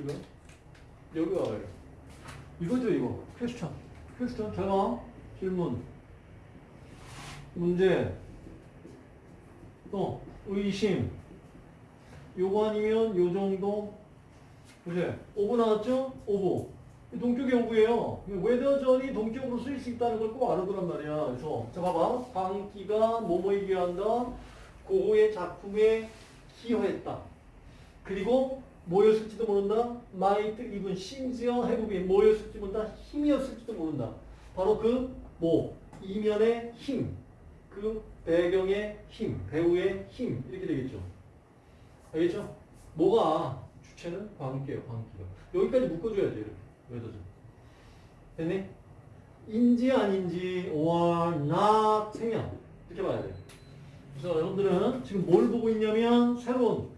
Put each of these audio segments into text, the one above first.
지금 여기 와요. 이거죠 이거. question. question 제가 질문. 문제. 또 의심. 요거 아니면 요 정도. 그제. of 나왔죠? of 이 동격의 of예요. whether절이 동격으로 쓰일 수 있다는 걸 꼭 알아두란 말이야. 그래서 자 봐봐. 광기가 뭐뭐에 기여한다? 고흐의 작품에 기여했다. 그리고 뭐였을지도 모른다 might even 심지어 해부비 뭐였을지 모른다 힘이었을지도 모른다 바로 그 뭐 이면의 힘 그 배경의 힘, 배우의 힘 이렇게 되겠죠. 알겠죠? 뭐가 주체는 광기예요, 광기가. 여기까지 묶어줘야지 이렇게. 왜더죠? 됐니? 인지 아닌지 or not 생략 이렇게 봐야 돼. 그래서 여러분들은 지금 뭘 보고 있냐면 새로운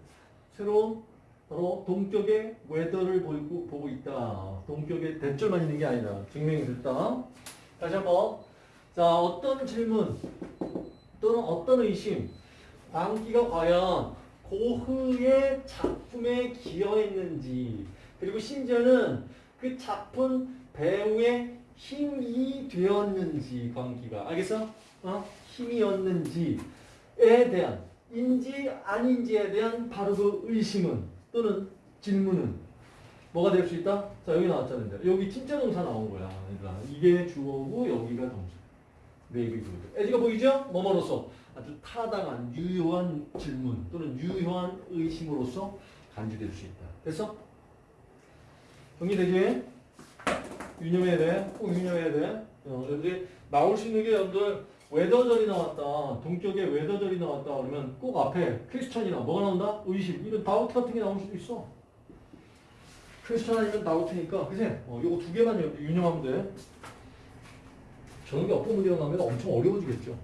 새로운 바로 동격의 whether를 보고, 보고 있다. 동격의 that절만 있는 게 아니다. 증명이 됐다. 다시 한번. 자, 어떤 질문 또는 어떤 의심, 광기가 과연 고흐의 작품에 기여했는지, 그리고 심지어는 그 작품 배후의 힘이 되었는지, 광기가. 알겠어? 어? 힘이었는지에 대한, 인지 아닌지에 대한 바로 그 의심은, 또는 질문은 뭐가 될 수 있다? 자, 여기 나왔잖아요. 여기 진짜 동사 나온 거야. 얘들아. 이게 주어고, 여기가 동사. 구드. 에지가 보이죠? 뭐뭐로서 아주 타당한 유효한 질문 또는 유효한 의심으로서 간주될 수 있다. 됐어? 정리되지? 유념해야 돼. 꼭 유념해야 돼. 어, 여러분들이 나올 수 있는 게 여러분들 whether절이 나왔다. 동격에 whether절이 나왔다. 그러면 꼭 앞에 question이나 뭐가 나온다? 의심. 이런 다우트 같은 게 나올 수도 있어. question 아니면 doubt니까 그치? 어, 요거 두 개만 유념하면 돼. 저런 게 어법 문제가 나면 엄청 어려워지겠죠.